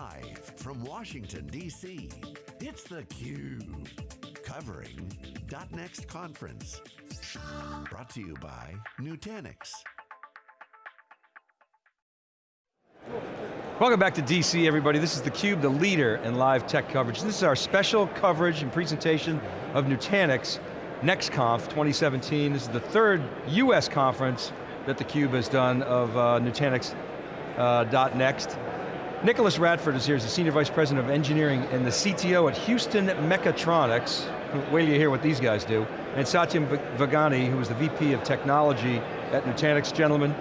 Live from Washington, D.C., it's theCUBE. Covering .next conference. Brought to you by Nutanix. Welcome back to DC, everybody. This is theCUBE, the leader in live tech coverage. This is our special coverage and presentation of Nutanix NextConf 2017. This is the third US conference that theCUBE has done of uh, Nutanix uh, .next. Nicholas Radford is here as the Senior Vice President of Engineering and the CTO at Houston Mechatronics. Wait till you hear what these guys do. And Satyam Vaghani, who is the VP of Technology at Nutanix. Gentlemen,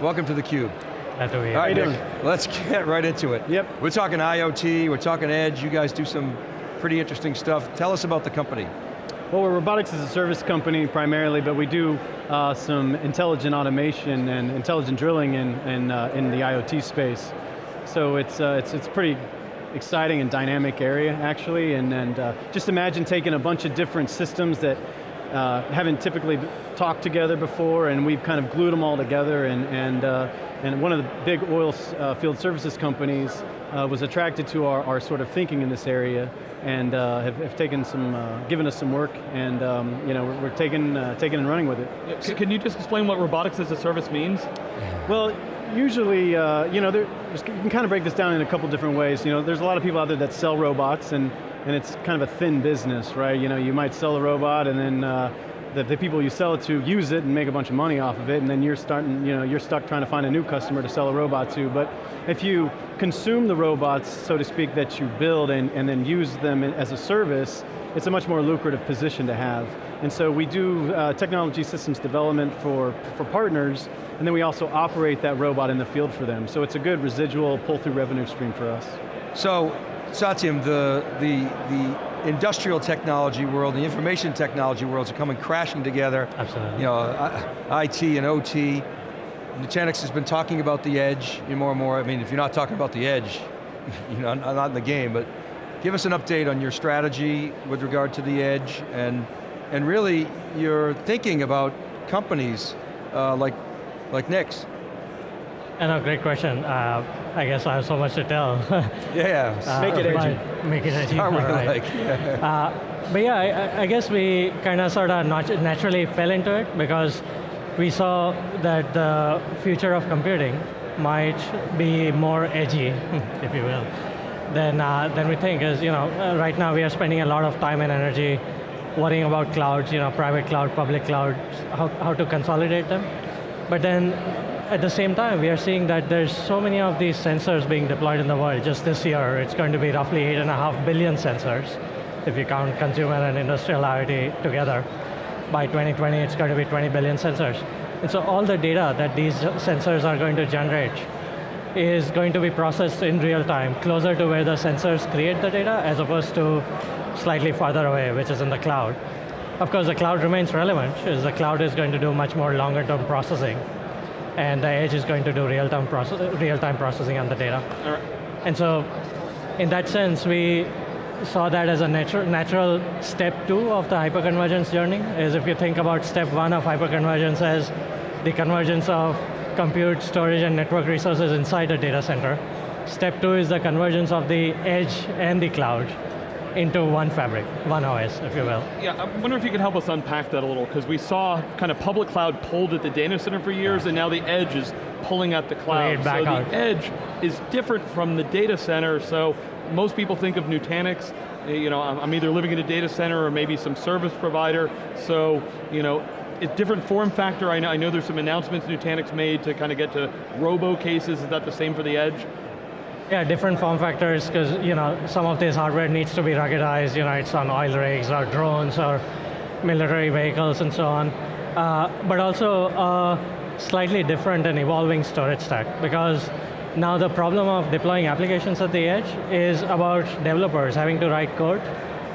welcome to theCUBE. Glad to be here. All right, Nick, let's get right into it. Yep. We're talking IoT, we're talking edge, you guys do some pretty interesting stuff. Tell us about the company. Well, we're robotics as a service company primarily, but we do uh, some intelligent automation and intelligent drilling in, in, uh, in the IoT space. So it's, uh, it's, it's pretty exciting and dynamic area actually, and, and uh, just imagine taking a bunch of different systems that uh, haven't typically talked together before and we've kind of glued them all together and, and, uh, and one of the big oil uh, field services companies uh, was attracted to our, our sort of thinking in this area and uh, have, have, taken some, uh, given us some work and um, you know, we're, we're taking, taking and running with it. Can you just explain what robotics as a service means? Well, usually, you know, there, you can kind of break this down in a couple different ways. You know, there's a lot of people out there that sell robots and and it's kind of a thin business, right? You know, you might sell a robot and then uh, the, the, people you sell it to use it and make a bunch of money off of it, and then you're starting, you know, you're stuck trying to find a new customer to sell a robot to. But if you consume the robots, so to speak, that you build and, and then use them as a service, it's a much more lucrative position to have. And so we do uh, technology systems development for, for partners, and then we also operate that robot in the field for them. So it's a good residual pull-through revenue stream for us. So Satyam, the, the, the industrial technology world, the information technology worlds are coming crashing together. Absolutely. You know, IT and OT. Nutanix has been talking about the edge more and more. I mean, if you're not talking about the edge, you know, not in the game, but give us an update on your strategy with regard to the edge and, and really your thinking about companies uh, like, like Nix. And a great question. Uh, I guess I have so much to tell. yeah, uh, make it edgy. Make it edgy, right. like, yeah. uh, but yeah, I, I guess we kind of sort of naturally fell into it because we saw that the future of computing might be more edgy, if you will, than, uh, than we think. Is you know, uh, right now we are spending a lot of time and energy worrying about clouds, you know, private cloud, public cloud, how, how to consolidate them. But then at the same time, we are seeing that there's so many of these sensors being deployed in the world. Just this year, it's going to be roughly eight and a half billion sensors, if you count consumer and industrial IoT together. By 2020, it's going to be 20 billion sensors. And so all the data that these sensors are going to generate is going to be processed in real time, closer to where the sensors create the data, as opposed to slightly farther away, which is in the cloud. Of course, the cloud remains relevant, as the cloud is going to do much more longer term processing and the edge is going to do real-time process, real-time processing on the data. And so, in that sense, we saw that as a natu natural step two of the hyperconvergence journey, is if you think about step one of hyperconvergence as the convergence of compute, storage, and network resources inside a data center. Step two is the convergence of the edge and the cloud into one fabric, one OS, if you will. Yeah, I wonder if you could help us unpack that a little, because we saw kind of public cloud pulled at the data center for years, and now the edge is pulling at the cloud. Back so out. the edge is different from the data center, so most people think of Nutanix, eh, you know, I'm either living in a data center or maybe some service provider, so, you know, it's different form factor. I know, I know there's some announcements Nutanix made to kind of get to robo cases. Is that the same for the edge? Yeah, different form factors, because you know some of this hardware needs to be ruggedized. You know, it's on oil rigs or drones or military vehicles and so on. Uh, but also uh, slightly different and evolving storage stack, because now the problem of deploying applications at the edge is about developers having to write code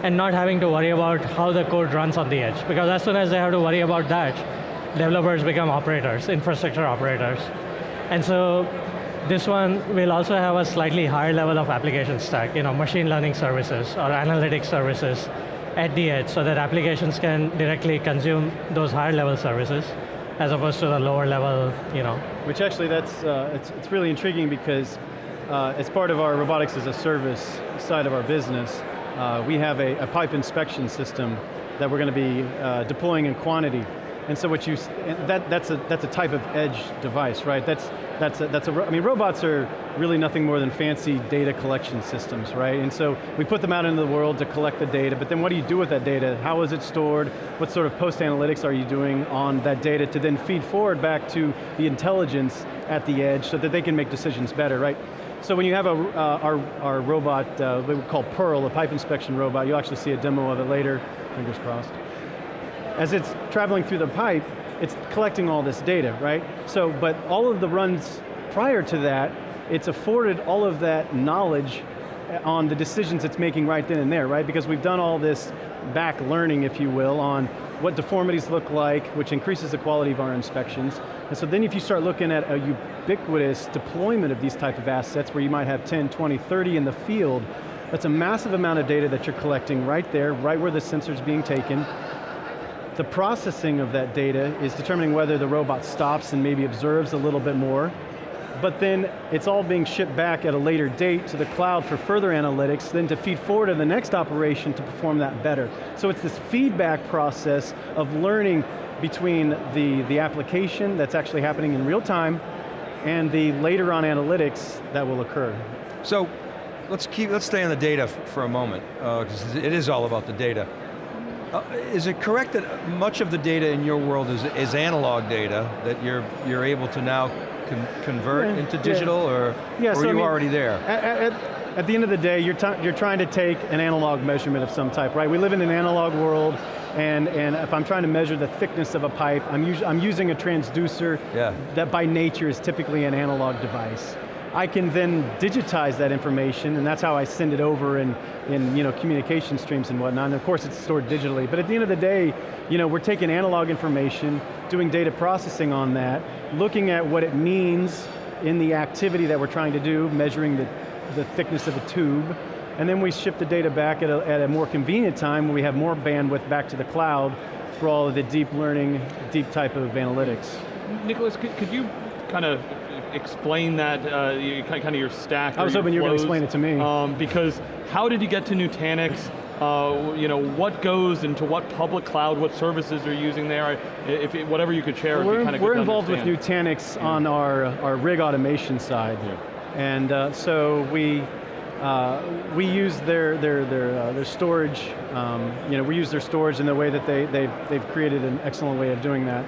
and not having to worry about how the code runs on the edge. Because as soon as they have to worry about that, developers become operators, infrastructure operators. And so this one will also have a slightly higher level of application stack, you know, machine learning services or analytics services at the edge so that applications can directly consume those higher level services as opposed to the lower level, you know. Which actually that's, uh, it's, it's really intriguing because uh, as part of our robotics as a service side of our business, uh, we have a, a, pipe inspection system that we're going to be uh, deploying in quantity. And so what you, that, that's, a, that's a type of edge device, right? That's, that's, a, that's a, I mean robots are really nothing more than fancy data collection systems, right? And so we put them out into the world to collect the data, but then what do you do with that data? How is it stored? What sort of post-analytics are you doing on that data to then feed forward back to the intelligence at the edge so that they can make decisions better, right? So when you have a, uh, our, our robot, uh, we call Pearl, a pipe inspection robot, you'll actually see a demo of it later, fingers crossed. As it's traveling through the pipe, it's collecting all this data, right? So, but all of the runs prior to that, it's afforded all of that knowledge uh, on the decisions it's making right then and there, right? Because we've done all this back learning, if you will, on what deformities look like, which increases the quality of our inspections. And so then if you start looking at a ubiquitous deployment of these type of assets where you might have 10, 20, 30 in the field, that's a massive amount of data that you're collecting right there, right where the sensor's being taken. The processing of that data is determining whether the robot stops and maybe observes a little bit more, but then it's all being shipped back at a later date to the cloud for further analytics, then to feed forward to the next operation to perform that better. So it's this feedback process of learning between the, the application that's actually happening in real time and the later on analytics that will occur. So, let's keep, let's stay on the data for a moment, because uh, it is all about the data. Uh, is it correct that much of the data in your world is, is analog data that you're, you're able to now con convert yeah, into digital, yeah. or, yeah, or so are you I mean, already there? At, at, at, the end of the day, you're, you're trying to take an analog measurement of some type, right? We live in an analog world, and, and if I'm trying to measure the thickness of a pipe, I'm, I'm using a transducer yeah. that by nature is typically an analog device. I can then digitize that information, and that's how I send it over in, in you know, communication streams and whatnot, and of course it's stored digitally, but at the end of the day, you know, we're taking analog information, doing data processing on that, looking at what it means in the activity that we're trying to do, measuring the, the thickness of a tube, and then we ship the data back at a, at a more convenient time when we have more bandwidth back to the cloud for all of the deep learning, deep type of analytics. Nicholas, could, could you kind of explain that, uh, kind of your stack? I was hoping you were going to explain it to me. Um, because how did you get to Nutanix? Uh, you know, what goes into what public cloud, what services are using there? If it, whatever you could share, well, we're, kind of we're involved with Nutanix yeah. on our, our rig automation side. Yeah. And uh, so we, uh, we use their, their, their, uh, their storage, um, you know, we use their storage in the way that they, they've, they've created an excellent way of doing that.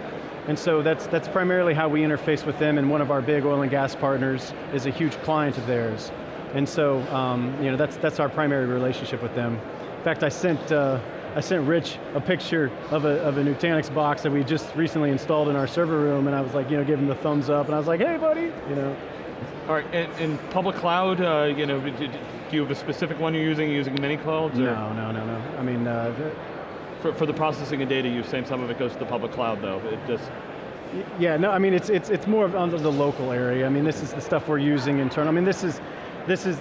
And so that's, that's primarily how we interface with them and one of our big oil and gas partners is a huge client of theirs. And so, um, you know, that's, that's our primary relationship with them. In fact, I sent, uh, I sent Rich a picture of a, of a Nutanix box that we just recently installed in our server room and I was like, you know, give him the thumbs up and I was like, hey buddy, you know. All right, in, in public cloud, uh, you know, do, do, you have a specific one you're using, using many clouds? Or? No, no, no, no. I mean, uh, for, for the processing of data, you're saying some of it goes to the public cloud though, it just... Yeah, no, I mean, it's, it's, it's more of on the local area. I mean, this is the stuff we're using internal. I mean, this is, this is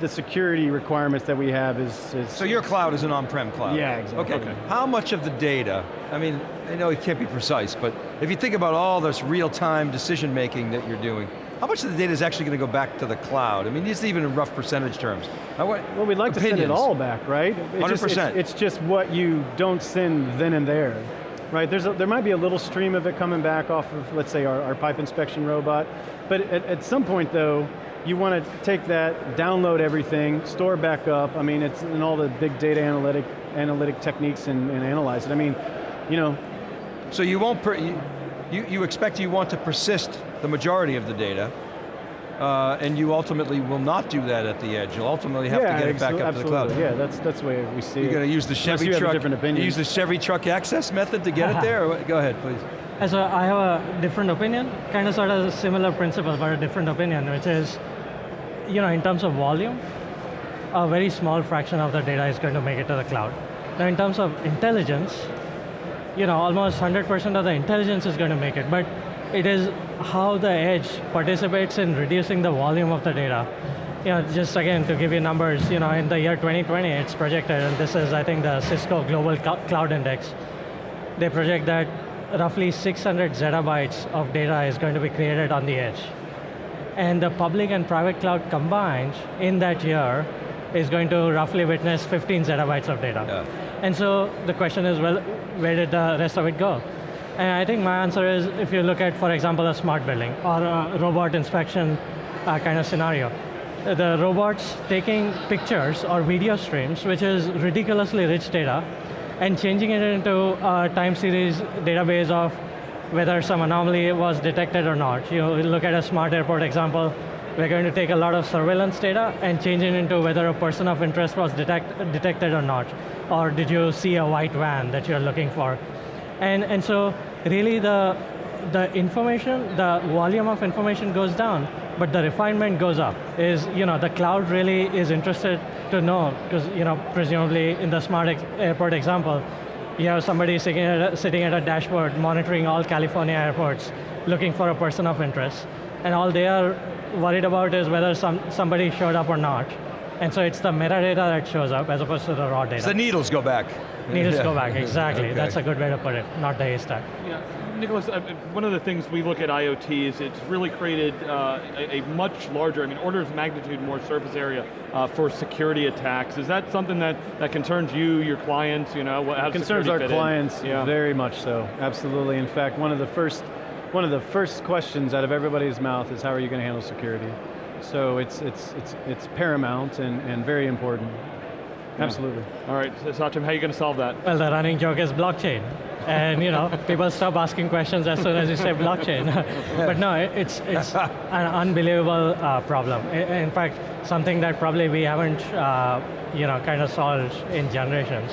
the security requirements that we have is, is So your cloud is an on-prem cloud? Yeah, exactly. Okay. okay, how much of the data, I mean, I know it can't be precise, but if you think about all this real-time decision making that you're doing, how much of the data is actually going to go back to the cloud? I mean, just even in rough percentage terms. well, we'd like opinions. to send it all back, right? It 100%. Just, it's, it's, just what you don't send then and there. Right, There's a, there might be a little stream of it coming back off of, let's say, our, our pipe inspection robot, but at, at some point though, you want to take that, download everything, store back up, I mean, it's in all the big data analytic, analytic techniques and, and analyze it. I mean, you know. So you won't, you, you expect you want to persist the majority of the data, uh, and you ultimately will not do that at the edge. You'll ultimately have yeah, to get it back up absolutely. to the cloud. Yeah, that's that's the way we see You're it. going to use the Chevy you truck. different opinion. use the Chevy truck access method to get it there. Go ahead, please. As a, I have a different opinion, kind of sort of a similar principle, but a different opinion, which is, you know, in terms of volume, a very small fraction of the data is going to make it to the cloud. Now, in terms of intelligence, you know, almost 100% of the intelligence is going to make it, but it is how the edge participates in reducing the volume of the data. You know, just again, to give you numbers, you know, in the year 2020, it's projected, and this is, I think, the Cisco Global Cloud Index. They project that roughly 600 zettabytes of data is going to be created on the edge. and the public and private cloud combined in that year is going to roughly witness 15 zettabytes of data. Yeah. And so the question is, well, where did the rest of it go? And I think my answer is, if you look at, for example, a smart building or a robot inspection uh, kind of scenario, the robots taking pictures or video streams, which is ridiculously rich data, and changing it into a time series database of whether some anomaly was detected or not. You look at a smart airport example, we're going to take a lot of surveillance data and change it into whether a person of interest was detect, detected or not. Or did you see a white van that you're looking for? And, and so really the, the information, the volume of information goes down, but the refinement goes up. Is, you know, the cloud really is interested to know, because, you know, presumably in the smart ex airport example, you have somebody sitting at, a, sitting at a dashboard monitoring all California airports, looking for a person of interest. And all they are worried about is whether some, somebody showed up or not. And so it's the metadata that shows up as opposed to the raw data. So the needles go back. Needles Yeah. go back, exactly. Okay. That's a good way to put it, not the haystack. Yeah, Nicholas, one of the things we look at IoT is it's really created uh, a, a much larger, I mean, orders of magnitude more surface area uh, for security attacks. Is that something that, that concerns you, your clients, you know? how does Concerns our clients Yeah. very much so, absolutely. In fact, one of the first one of the first questions out of everybody's mouth is how are you going to handle security? So it's it's it's it's paramount and, and very important. Absolutely. All right, so Satyam, how are you going to solve that? Well, the running joke is blockchain. And you know, people stop asking questions as soon as you say blockchain. but no, it's, it's an unbelievable uh, problem. In fact, something that probably we haven't uh, you know, kind of solved in generations.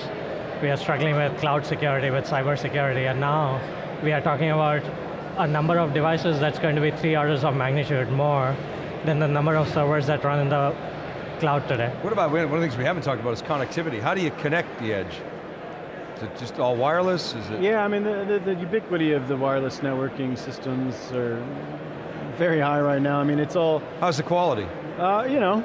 We are struggling with cloud security, with cyber security, and now we are talking about a number of devices that's going to be three orders of magnitude more than the number of servers that run in the cloud today. What about, one of the things we haven't talked about is connectivity. How do you connect the edge? Is it just all wireless? Is it? Yeah, I mean the, the, the ubiquity of the wireless networking systems are very high right now. I mean it's all How's the quality? uh, you know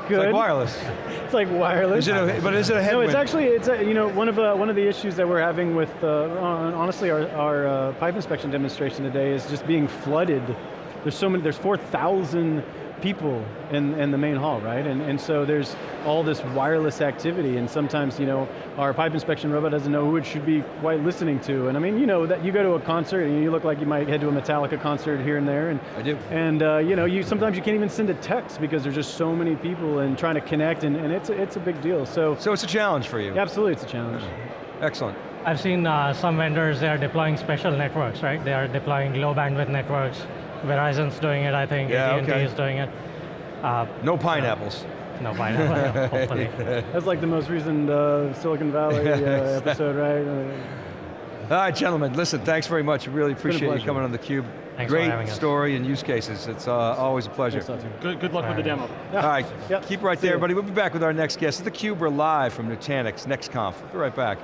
It's good. like wireless. It's like wireless. Is it a, but is it a headwind? No, it's actually it's a, you know one of the one of the issues that we're having with uh, honestly our, our uh, pipe inspection demonstration today is just being flooded. There's so many. There's four thousand people in, in the main hall, right? And and so there's all this wireless activity, and sometimes you know our pipe inspection robot doesn't know who it should be quite listening to. And I mean, you know that you go to a concert and you look like you might head to a Metallica concert here and there, and I do. and uh, you know, you sometimes you can't even send a text because there's just so many people and trying to connect, and, and it's a, it's a big deal. So So it's a challenge for you. absolutely, it's a challenge. Excellent. I've seen uh, some vendors, they are deploying special networks, right? They are deploying low bandwidth networks. Verizon's doing it, I think. Yeah, AT&T okay. is doing it. Uh, No pineapples. no, pineapple, hopefully. That's like the most recent uh, Silicon Valley uh, episode, right? Uh, All right, gentlemen, listen, thanks very much. Really appreciate you coming on theCUBE. Thanks for Great having us. story and use cases. It's uh, always a pleasure. thanks, Satyam. Good, good luck with the demo. Yeah. All right, Yep. keep right See there, ya. everybody. We'll be back with our next guest. It's theCUBE, we're live from Nutanix, NextConf. Be right back.